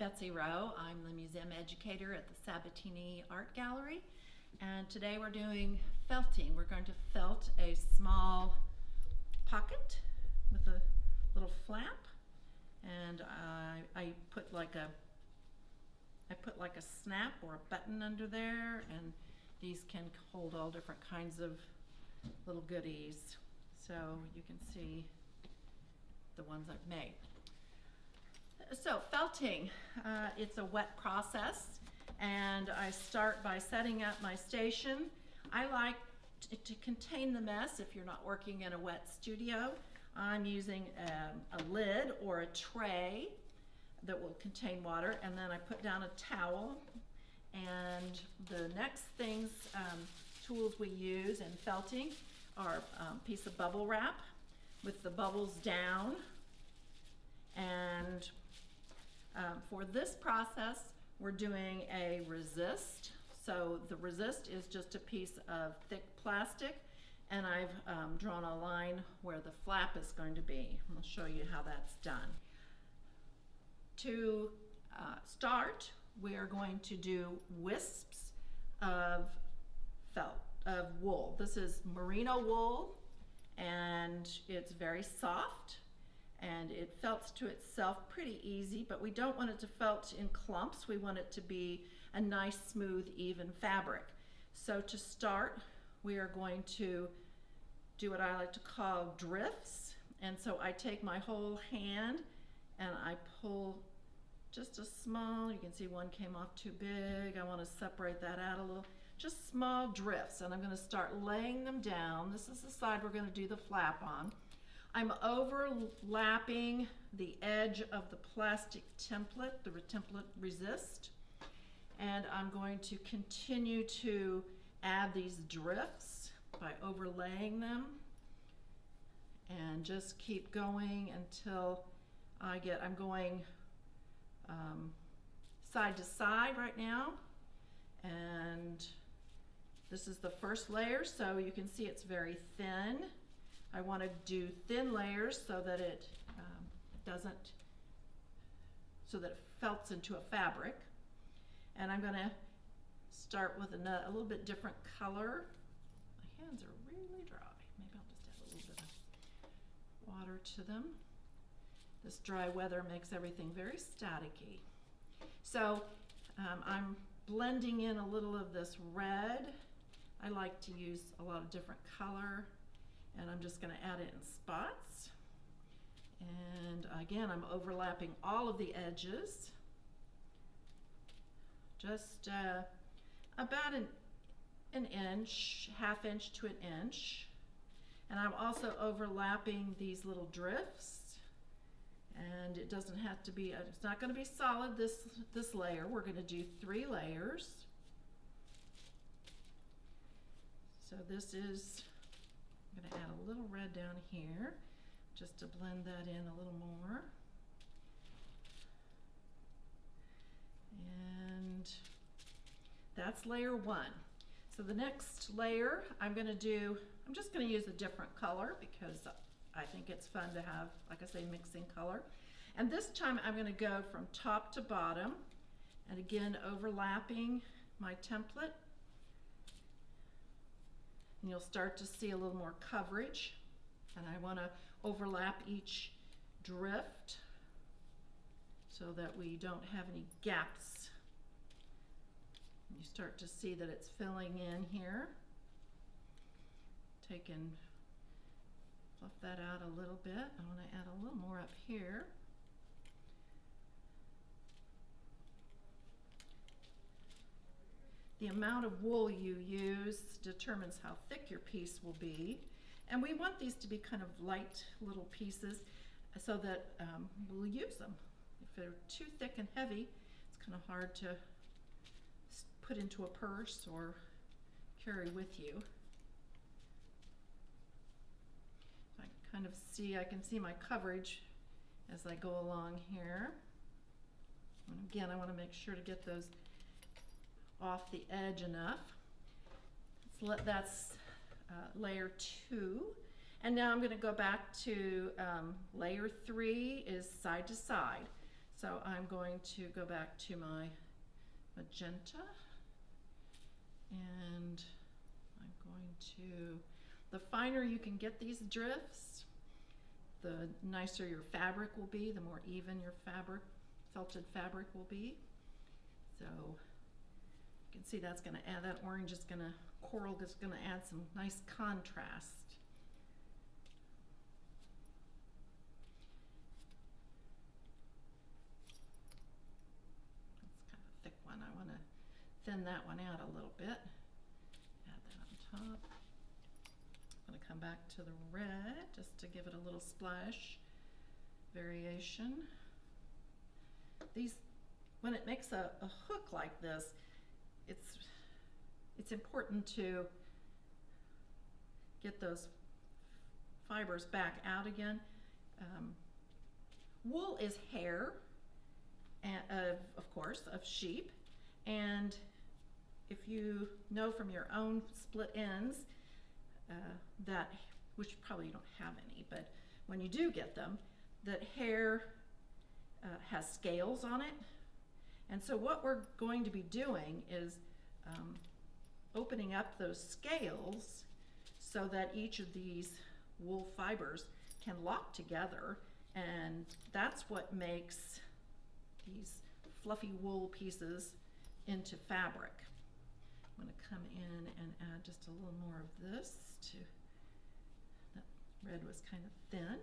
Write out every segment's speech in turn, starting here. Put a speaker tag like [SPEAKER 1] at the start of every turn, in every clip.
[SPEAKER 1] Betsy Rowe. I'm the museum educator at the Sabatini Art Gallery. And today we're doing felting. We're going to felt a small pocket with a little flap. And I, I put like a I put like a snap or a button under there and these can hold all different kinds of little goodies. So you can see the ones I've made. So felting, uh, it's a wet process and I start by setting up my station. I like to contain the mess if you're not working in a wet studio. I'm using um, a lid or a tray that will contain water and then I put down a towel and the next things, um, tools we use in felting are a um, piece of bubble wrap with the bubbles down and um, for this process, we're doing a resist. So the resist is just a piece of thick plastic and I've um, drawn a line where the flap is going to be. I'll show you how that's done. To uh, start, we are going to do wisps of felt, of wool. This is merino wool and it's very soft and it felts to itself pretty easy, but we don't want it to felt in clumps. We want it to be a nice, smooth, even fabric. So to start, we are going to do what I like to call drifts. And so I take my whole hand and I pull just a small, you can see one came off too big. I want to separate that out a little. Just small drifts and I'm going to start laying them down. This is the side we're going to do the flap on. I'm overlapping the edge of the plastic template, the template resist, and I'm going to continue to add these drifts by overlaying them and just keep going until I get, I'm going um, side to side right now and this is the first layer so you can see it's very thin I want to do thin layers so that it um, doesn't, so that it felts into a fabric. And I'm going to start with a, a little bit different color. My hands are really dry. Maybe I'll just add a little bit of water to them. This dry weather makes everything very staticky. So um, I'm blending in a little of this red. I like to use a lot of different color I'm just going to add it in spots. And again, I'm overlapping all of the edges. Just uh, about an, an inch, half inch to an inch. And I'm also overlapping these little drifts. And it doesn't have to be, it's not going to be solid this, this layer. We're going to do three layers. So this is I'm going to add a little red down here just to blend that in a little more. And that's layer one. So the next layer I'm going to do, I'm just going to use a different color because I think it's fun to have, like I say, mixing color. And this time I'm going to go from top to bottom and again overlapping my template and you'll start to see a little more coverage. And I want to overlap each drift so that we don't have any gaps. You start to see that it's filling in here. Take and fluff that out a little bit. I want to add a little more up here. The amount of wool you use determines how thick your piece will be. And we want these to be kind of light little pieces so that um, we'll use them. If they're too thick and heavy, it's kind of hard to put into a purse or carry with you. I kind of see, I can see my coverage as I go along here. And again, I want to make sure to get those off the edge enough. So let, that's uh, layer two. And now I'm going to go back to um, layer three is side to side. So I'm going to go back to my magenta and I'm going to, the finer you can get these drifts, the nicer your fabric will be, the more even your fabric, felted fabric will be. So you can see that's gonna add, that orange is gonna, coral is gonna add some nice contrast. It's kind of a thick one, I wanna thin that one out a little bit. Add that on top. I'm gonna come back to the red, just to give it a little splash variation. These, when it makes a, a hook like this, it's, it's important to get those fibers back out again. Um, wool is hair, of, of course, of sheep, and if you know from your own split ends uh, that, which probably you don't have any, but when you do get them, that hair uh, has scales on it. And so what we're going to be doing is um, opening up those scales so that each of these wool fibers can lock together and that's what makes these fluffy wool pieces into fabric. I'm going to come in and add just a little more of this to, that red was kind of thin.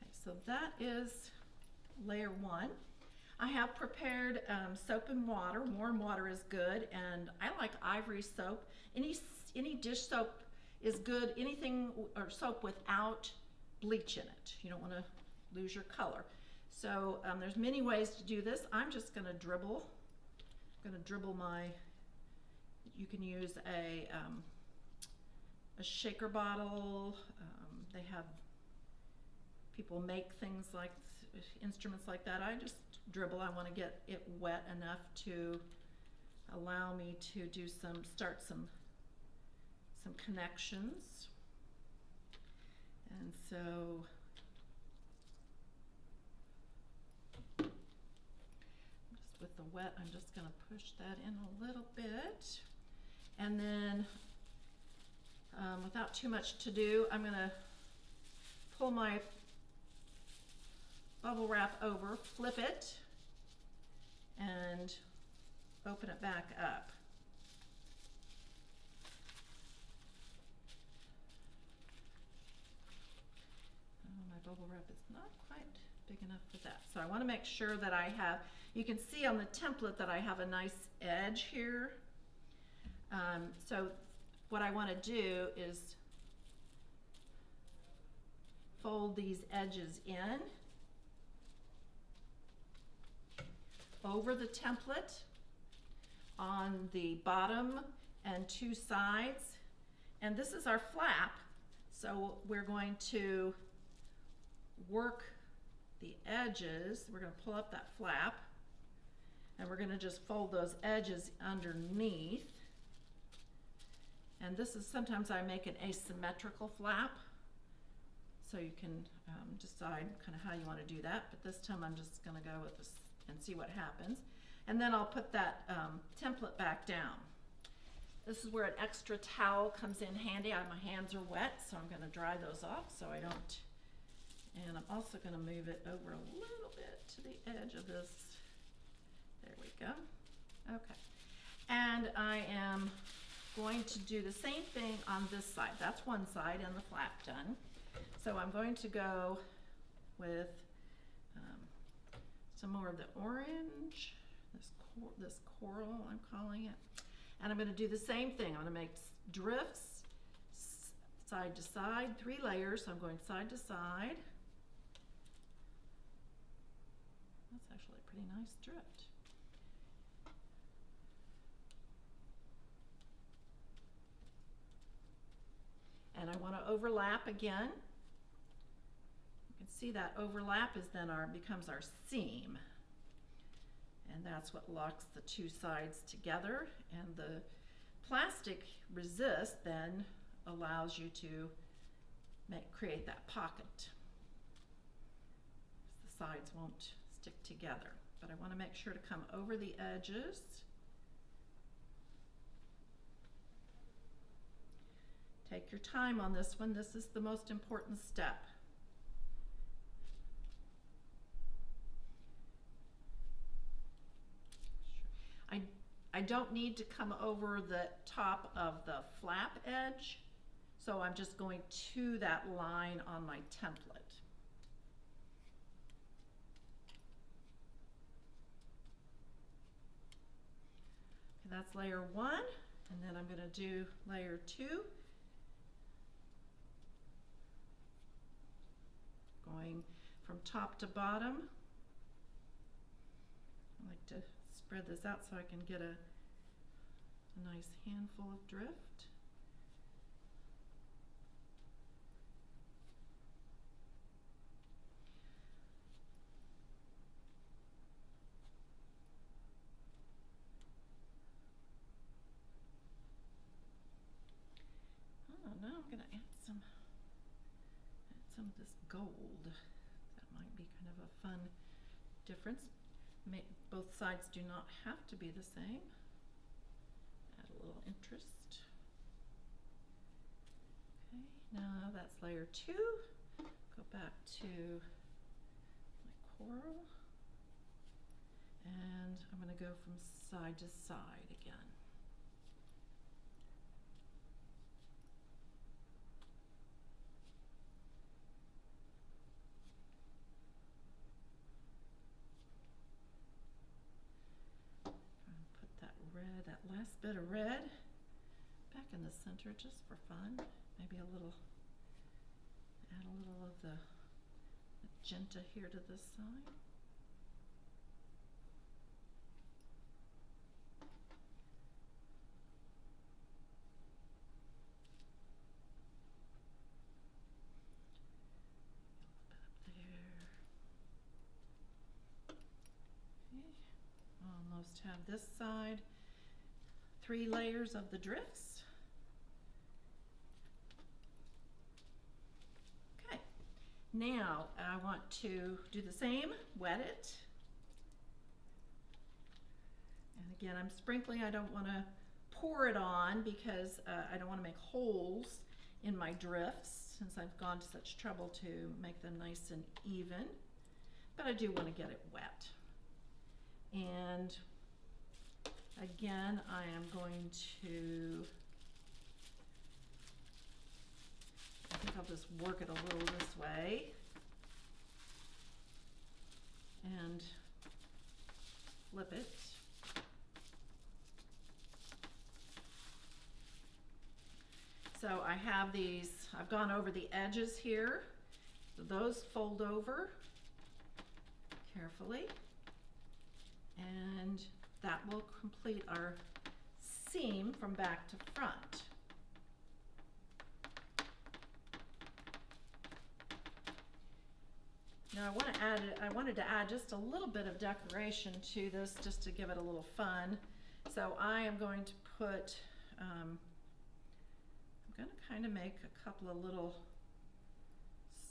[SPEAKER 1] Okay, that is layer one. I have prepared um, soap and water. Warm water is good, and I like ivory soap. Any any dish soap is good. Anything or soap without bleach in it. You don't want to lose your color. So um, there's many ways to do this. I'm just going to dribble. I'm going to dribble my. You can use a um, a shaker bottle. Um, they have people make things like instruments like that. I just dribble. I want to get it wet enough to allow me to do some start some some connections. And so just with the wet, I'm just going to push that in a little bit. And then um, without too much to do, I'm going to pull my bubble wrap over, flip it, and open it back up. Oh, my bubble wrap is not quite big enough for that. So I want to make sure that I have, you can see on the template that I have a nice edge here. Um, so what I want to do is fold these edges in over the template on the bottom and two sides. And this is our flap. So we're going to work the edges. We're going to pull up that flap and we're going to just fold those edges underneath. And this is sometimes I make an asymmetrical flap. So you can um, decide kind of how you want to do that. But this time I'm just going to go with this and see what happens. And then I'll put that um, template back down. This is where an extra towel comes in handy. I, my hands are wet, so I'm going to dry those off so I don't. And I'm also going to move it over a little bit to the edge of this. There we go. Okay. And I am going to do the same thing on this side. That's one side and the flap done. So I'm going to go with some more of the orange, this, cor this coral I'm calling it. And I'm going to do the same thing. I'm going to make drifts side to side, three layers. So I'm going side to side. That's actually a pretty nice drift. And I want to overlap again. Can see that overlap is then our becomes our seam. And that's what locks the two sides together. And the, plastic resist then allows you to make, create that pocket. The sides won't stick together, but I want to make sure to come over the edges. Take your time on this one. This is the most important step. I, I don't need to come over the top of the flap edge, so I'm just going to that line on my template. Okay, That's layer one, and then I'm gonna do layer two. Going from top to bottom. I like to spread this out so I can get a, a nice handful of drift. Oh, now I'm gonna add some, add some of this gold. That might be kind of a fun difference. Make, both sides do not have to be the same. Little interest. Okay, now that's layer two. Go back to my coral. And I'm gonna go from side to side again. Put that red, that last bit of red in the center just for fun. Maybe a little, add a little of the magenta here to this side. Have this side. Three layers of the drifts. Okay, now I want to do the same, wet it. And again, I'm sprinkling, I don't want to pour it on because uh, I don't want to make holes in my drifts since I've gone to such trouble to make them nice and even. But I do want to get it wet. And again, I am going to, I think I'll just work it a little this way. And flip it. So I have these, I've gone over the edges here. Those fold over carefully. And that will complete our seam from back to front. Now I want to add, I wanted to add just a little bit of decoration to this just to give it a little fun. So I am going to put, um, I'm going to kind of make a couple of little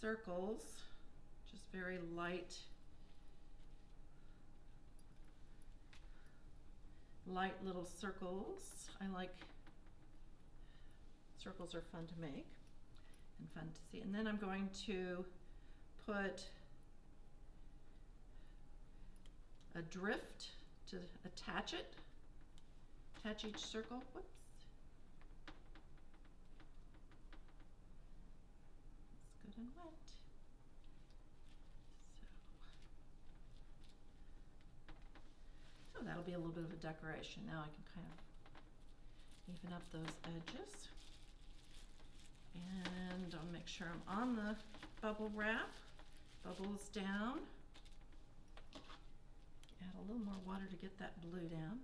[SPEAKER 1] circles, just very light light little circles. I like circles are fun to make and fun to see. And then I'm going to put a drift to attach it, attach each circle. Whoops. It's good and wet. So oh, that'll be a little bit of a decoration. Now I can kind of even up those edges. And I'll make sure I'm on the bubble wrap. Bubbles down. Add a little more water to get that blue down.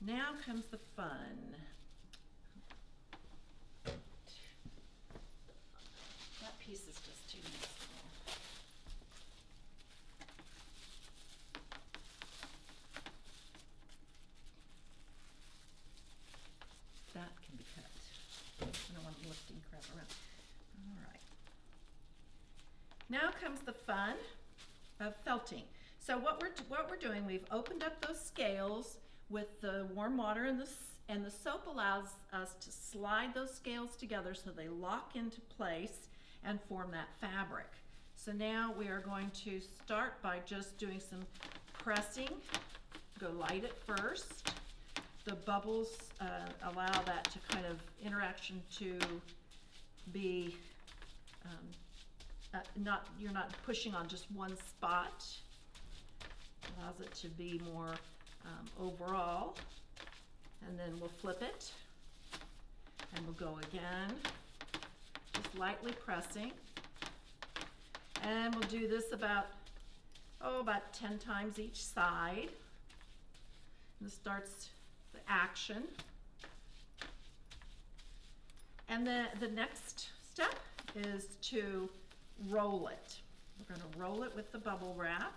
[SPEAKER 1] Now comes the fun. That piece is just too small. That can be cut. I don't want lifting crap around. All right. Now comes the fun of felting. So what we're what we're doing, we've opened up those scales with the warm water and the and the soap allows us to slide those scales together so they lock into place and form that fabric. So now we are going to start by just doing some pressing. Go light at first. The bubbles uh, allow that to kind of interaction to be um, uh, not you're not pushing on just one spot. Allows it to be more um, overall. And then we'll flip it. And we'll go again. Just lightly pressing. And we'll do this about, oh, about 10 times each side. And this starts the action. And then the next step is to roll it. We're gonna roll it with the bubble wrap.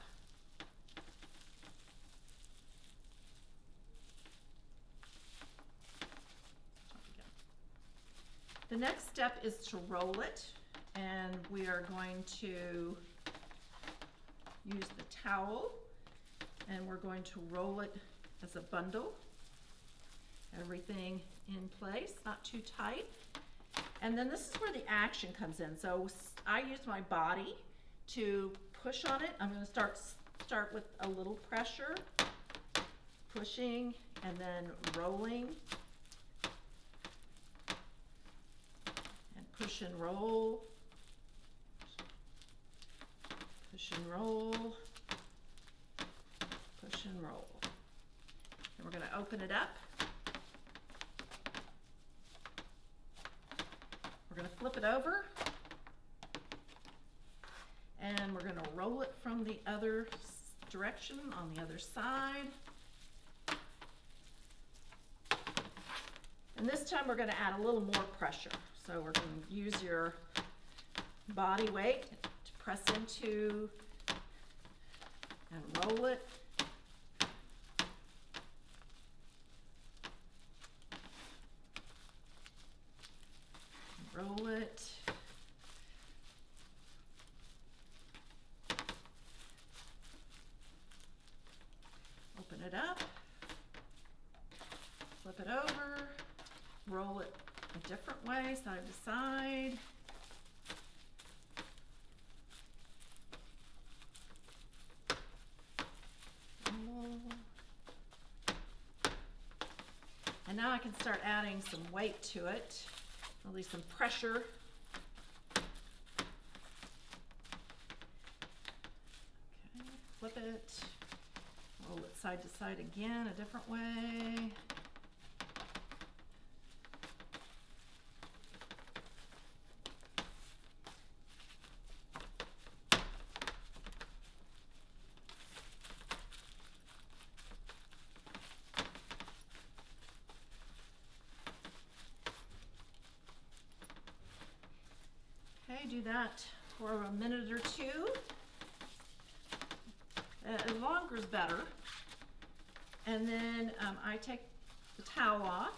[SPEAKER 1] The next step is to roll it, and we are going to use the towel, and we're going to roll it as a bundle. Everything in place, not too tight. And then this is where the action comes in. So I use my body to push on it. I'm gonna start, start with a little pressure, pushing, and then rolling. Push and roll. Push and roll. Push and roll. And we're gonna open it up. We're gonna flip it over. And we're gonna roll it from the other direction on the other side. And this time we're gonna add a little more pressure. So we're gonna use your body weight to press into and roll it. Roll it. Open it up. Flip it over. Roll it a different way, side to side. Roll. Now I can start adding some weight to it, at least some pressure. Okay, flip it, roll it side to side again, a different way. Okay, do that for a minute or two. Uh, longer is better. And then um, I take the towel off.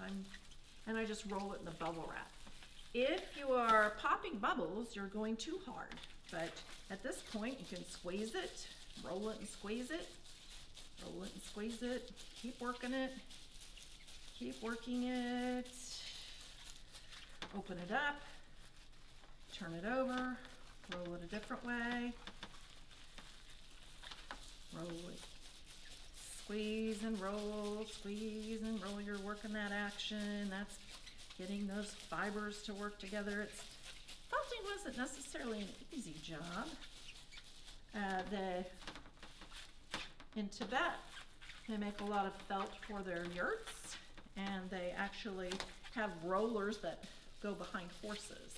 [SPEAKER 1] I'm, and I just roll it in the bubble wrap. If you are popping bubbles, you're going too hard. But at this point, you can squeeze it, roll it and squeeze it, roll it and squeeze it, keep working it, keep working it. Open it up, turn it over, roll it a different way. Roll it, squeeze and roll, squeeze and roll. You're working that action. That's getting those fibers to work together. It's felting wasn't necessarily an easy job. Uh, the in Tibet, they make a lot of felt for their yurts, and they actually have rollers that go behind horses.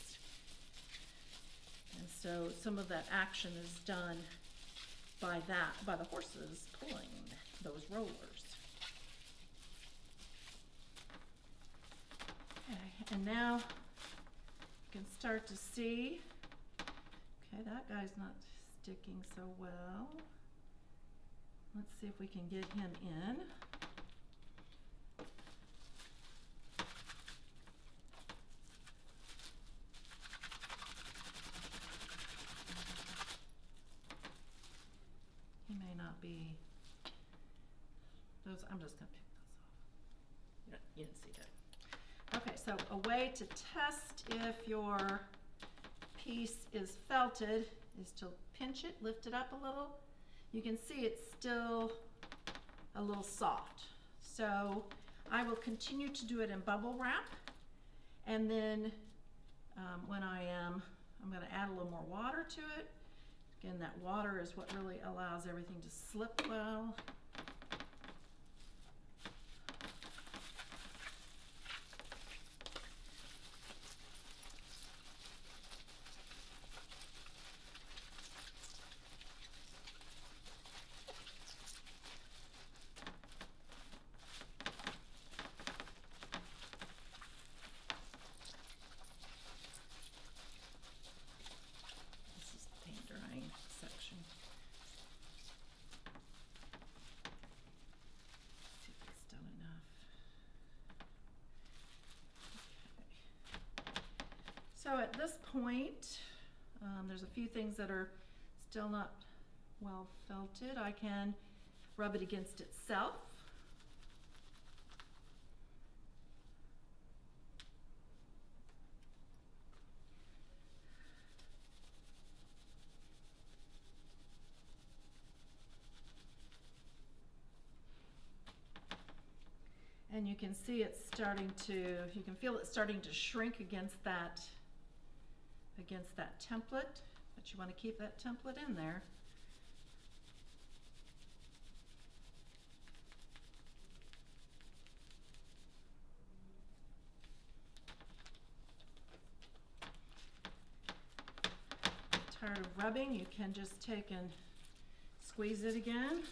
[SPEAKER 1] So some of that action is done by that, by the horses pulling those rollers. Okay, and now you can start to see, okay, that guy's not sticking so well. Let's see if we can get him in. not be, those, I'm just gonna pick those off. You You didn't see that. Okay, so a way to test if your piece is felted is to pinch it, lift it up a little. You can see it's still a little soft. So I will continue to do it in bubble wrap. And then um, when I am, I'm gonna add a little more water to it. Again, that water is what really allows everything to slip well. This is the paint drying section. See if it's done enough. Okay. So at this point, um, there's a few things that are still not well felted. I can rub it against itself. And you can see it's starting to, you can feel it starting to shrink against that, against that template, but you want to keep that template in there. Tired of rubbing, you can just take and squeeze it again.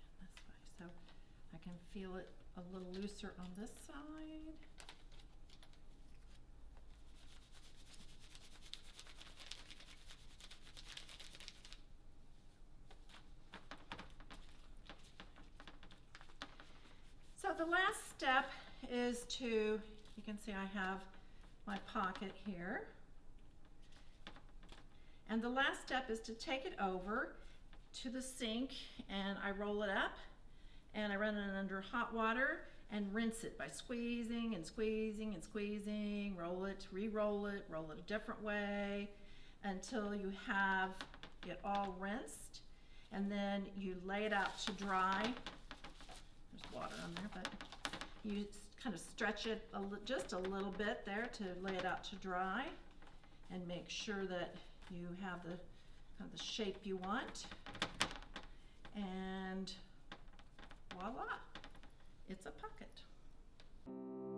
[SPEAKER 1] Again, this way, so I can feel it a little looser on this side. So the last step is to, you can see I have my pocket here. And the last step is to take it over to the sink and I roll it up and I run it under hot water and rinse it by squeezing and squeezing and squeezing, roll it, re-roll it, roll it a different way until you have it all rinsed. And then you lay it out to dry. There's water on there, but you kind of stretch it a just a little bit there to lay it out to dry and make sure that you have the kind of the shape you want. And voila, it's a pocket.